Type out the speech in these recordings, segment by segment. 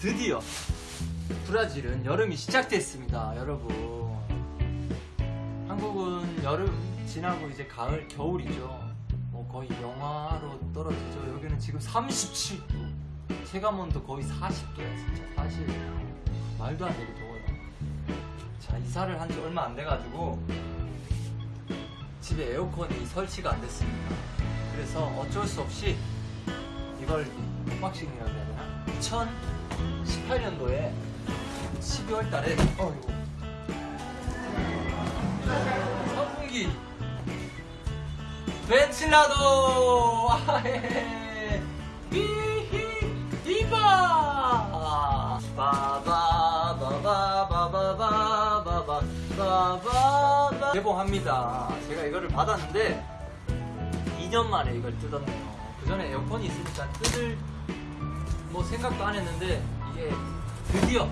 드디어 브라질은 여름이 시작됐습니다 여러분. 한국은 여름 지나고 이제 가을 겨울이죠. 뭐 거의 영하로 떨어지죠. 여기는 지금 37도 체감온도 거의 40도야 진짜. 사실 말도 안 되게 더워요. 자 이사를 한 지 얼마 안 돼가지고 집에 에어컨이 설치가 안 됐습니다. 그래서 어쩔 수 없이 이걸 언박싱이라고 해야 되나? 2018년도에 12월 달에 어이구 선풍기 벤틸라도 아헤 히히 이바 바바바바바바바바바바 개봉합니다 제가 이거를 받았는데 2년 만에 이걸 뜯었네요 그 전에 에어컨이 있으니까 뜯을 뭐 생각도 안 했는데 이게 드디어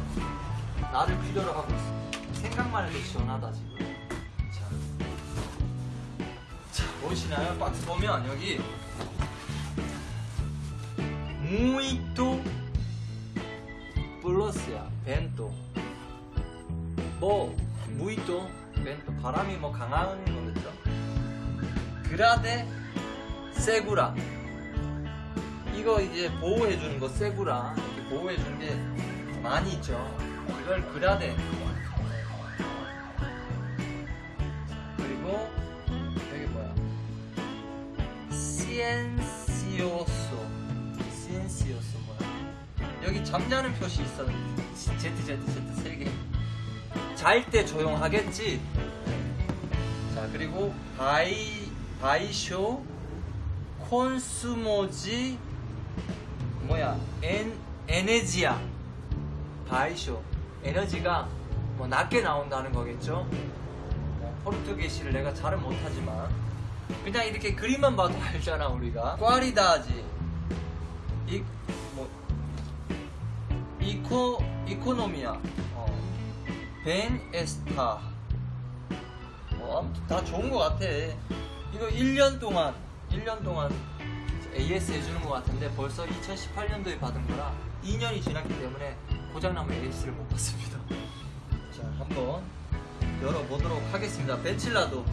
나를 필요로 하고 있어 생각만 해도 시원하다 지금. 자, 자 보이시나요? 박스 보면 여기. 무이토 플러스야 벤토 뭐 무이토 벤토 바람이 뭐 강한 거겠죠? 그라데 세구라 이거 이제 보호해주는 거 세구라. 이렇게 보호해주는 게 많이 있죠. 이걸 그라데. 그리고 여기 뭐야? 시엔시오소. 시엔시오소 뭐야? 여기 잠자는 표시 있어 ZZZ 세개. 잘 때 조용하겠지? 자 그리고 bai- baixo consumo de 뭐야? 엔 energia baixo. 에너지가 뭐 낮게 나온다는 거겠죠? 뭐, português를 내가 잘은 못하지만. 그냥 이렇게 그림만 봐도 알잖아 우리가. qualidade. 이 뭐 이코 이코노미아 어. 벤 에스타. 뭐 아무튼 다 좋은 것 같아. 이거 1년 동안 1년 동안 AS 해주는 것 같은데 벌써 2018년도에 받은 거라 2년이 지났기 때문에 고장나면 AS를 못 받습니다. 자 한번 열어보도록 하겠습니다. 벤칠라도.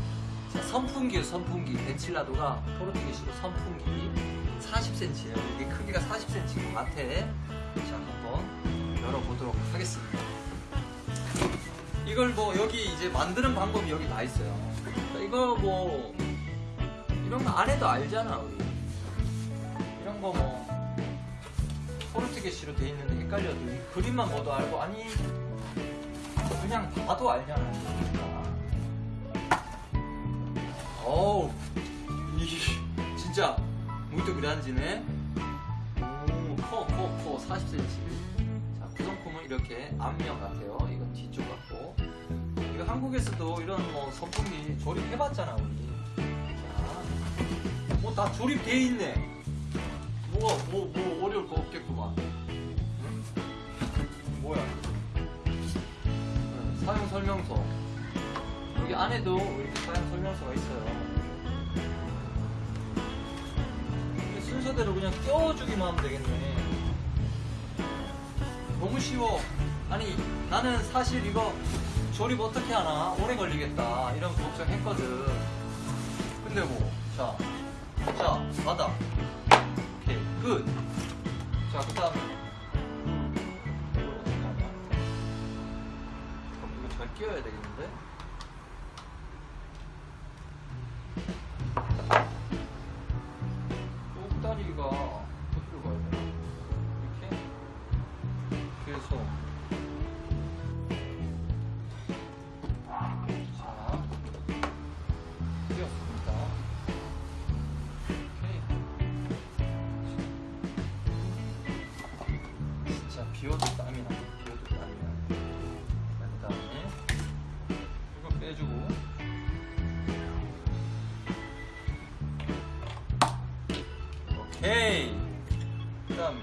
자, 선풍기요 선풍기. 벤칠라도가 포르투기시로 선풍기 40cm예요. 이게 크기가 40cm인 것 같아. 자 한번 열어보도록 하겠습니다. 이걸 뭐 여기 이제 만드는 방법이 여기 다 있어요. 자, 이거 뭐 이런 거 안 해도 알잖아 우리 거 뭐. 포르투게시로 돼 있는데 헷갈려도 이 그림만 봐도 알고 아니 그냥 봐도 알잖아. 어우 이 진짜 무이도 그란지네 오커커 커 40cm 자 구성품은 이렇게 앞면 같아요. 이건 뒤쪽 같고. 이거 한국에서도 이런 뭐 선풍기 조립해봤잖아 우리. 뭐다 조립돼 있네. 뭐가 뭐, 뭐 어려울 거 없겠구만. 응? 뭐야? 응, 사용 설명서. 여기 안에도 이렇게 사용 설명서가 있어요. 순서대로 그냥 껴주기만 하면 되겠네. 너무 쉬워. 아니 나는 사실 이거 조립 어떻게 하나 오래 걸리겠다 이런 걱정했거든. 근데 뭐 자. 자, 바닥. 끝. 자, 그 다음에. 이거 잘 끼워야 되겠는데? 비워도 땀이 나. 비워도 땀이 나. 자, 그 다음에 이거 빼주고. 오케이. 그 다음에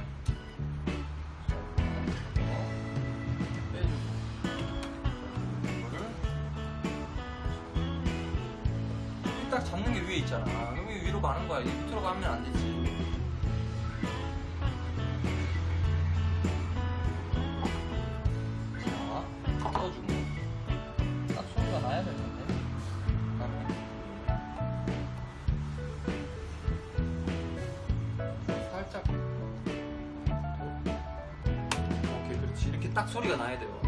빼주고. 이거를 딱 잡는 게 위에 있잖아. 여기 위로 가는 거야. 이 밑으로 가면 안 되지. 딱 소리가 나야 돼요.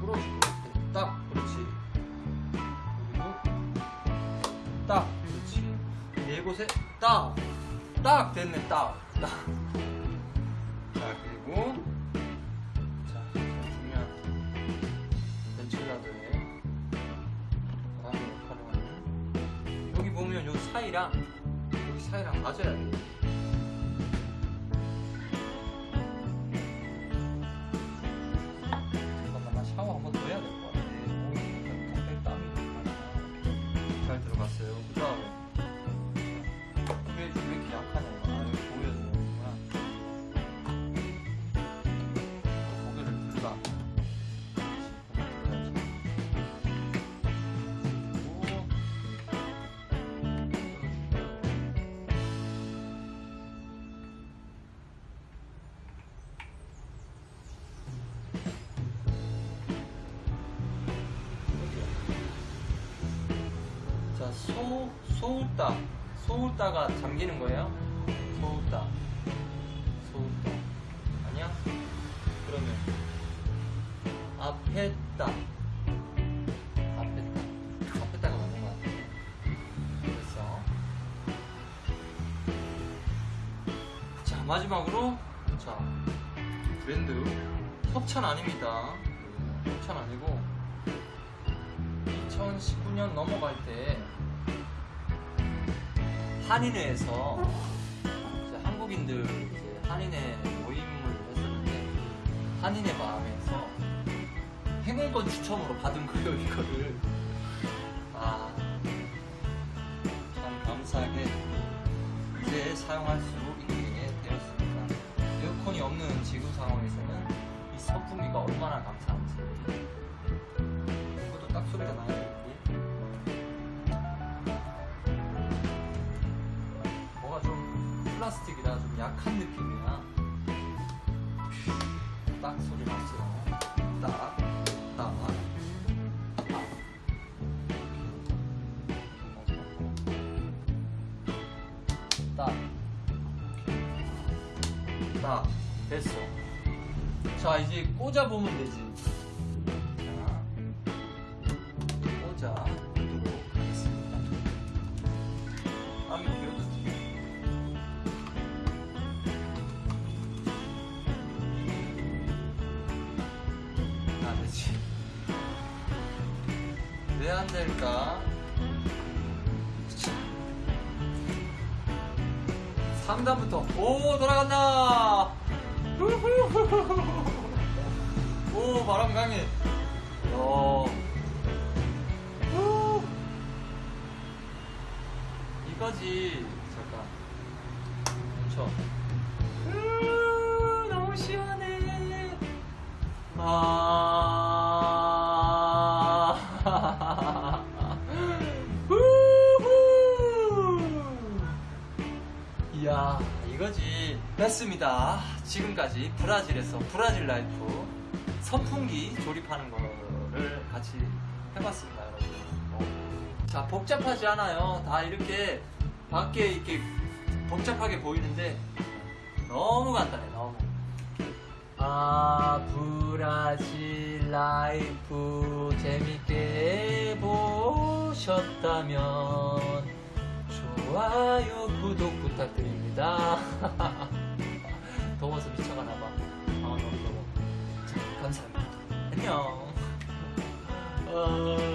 풀어주고. 딱, 그렇지. 그리고 딱 그렇지 네 곳에 딱 딱 됐네 딱딱자 그리고 자 중요한 벤칠라드의 다음에 역할을 하는 여기 보면 요 사이랑 여기 사이랑 맞아야 돼 자, 소, 소울따. 소울따가 잠기는 거예요? 소울따. 소울따. 아니야? 그러면, 앞에따. 앞에따. 앞에따가 맞는 것 같아. 됐어. 자, 마지막으로, 자, 브랜드. 협찬 아닙니다. 협찬 아니고, 2019년 넘어갈 때 한인회에서 한국인들 이제 한인회 모임을 했었는데 한인회 마음에서 행운권 추첨으로 받은 거예요 이거를. 아참 감사하게 이제 사용할 수 좀 약한 느낌이야. 딱 소리 났어요. 딱, 딱, 딱. 딱. 됐어. 자, 이제 꽂아보면 되지. 왜 안 될까? 3단부터 오 돌아간다. 오 바람 강해 어. 후. 이거지 잠깐 멈춰 으, 너무 시원해 아 됐습니다. 지금까지 브라질에서 브라질 라이프 선풍기 조립하는 거를 같이 해봤습니다 여러분. 어. 자 복잡하지 않아요. 다 이렇게 밖에 이렇게 복잡하게 보이는데 너무 간단해 너무. 아 브라질 라이프 재밌게 보셨다면 좋아요 구독 부탁드립니다 더워서 미쳐가나봐. 아 너무 더워. 자 감사합니다. 안녕. 어...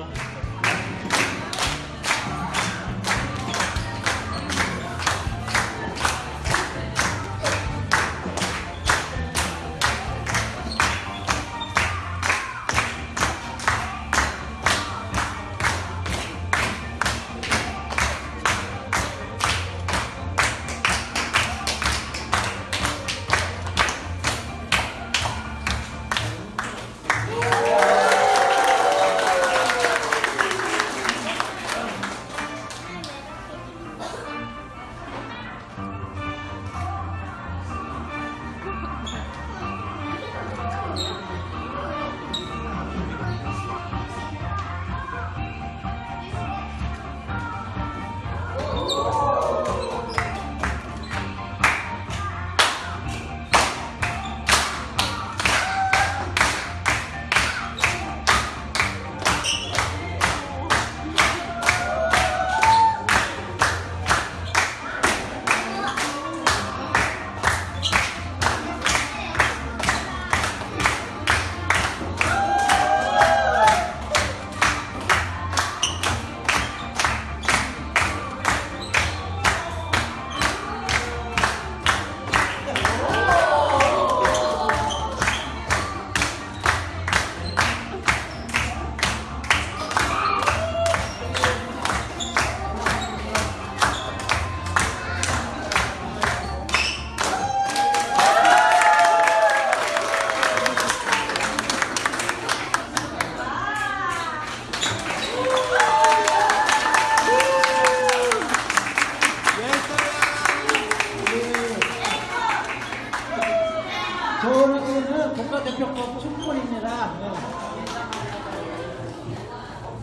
대표 거 촛불입니다.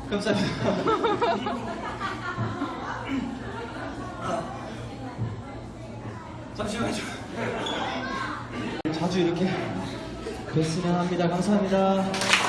감사합니다. 잠시만요. 자주 이렇게 뵀으면 합니다. 감사합니다.